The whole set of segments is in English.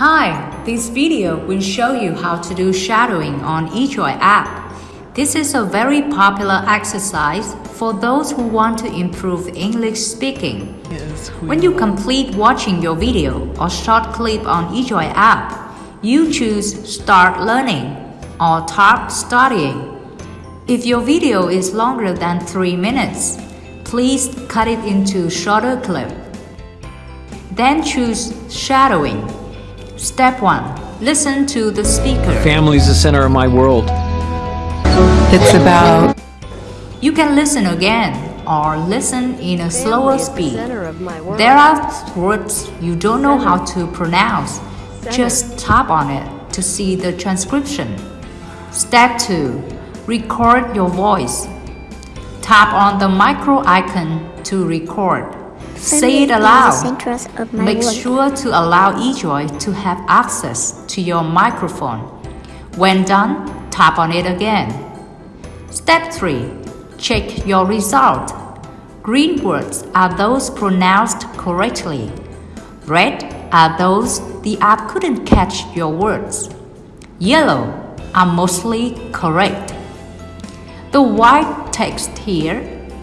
Hi, this video will show you how to do shadowing on eJoy app. This is a very popular exercise for those who want to improve English speaking. When you complete watching your video or short clip on eJoy app, you choose Start Learning or Start Studying. If your video is longer than 3 minutes, please cut it into shorter clip. Then choose Shadowing. Step 1. Listen to the speaker. Family's the center of my world. It's about You can listen again or listen in a slower Family is the speed. center of my world. There are words you don't know how to pronounce. Just tap on it to see the transcription. Step 2. Record your voice. Tap on the micro icon to record. Say it Family is the aloud. center of my Make sure to allow eJoy to have access to your microphone. When done, tap on it again. Step 3. Check your result. Green words are those pronounced correctly. Red are those the app couldn't catch your words. Yellow are mostly correct. The white text here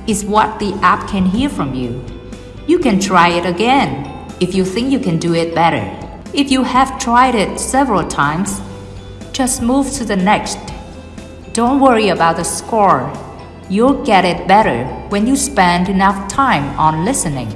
is what the app can hear from you. You can try it again if you think you can do it better. If you have tried it several times, just move to the next. Don't worry about the score. You'll get it better when you spend enough time on listening.